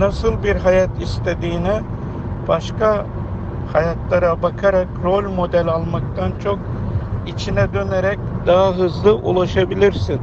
nasıl bir hayat istediğine başka hayatlara bakarak rol model almaktan çok içine dönerek daha hızlı ulaşabilirsin.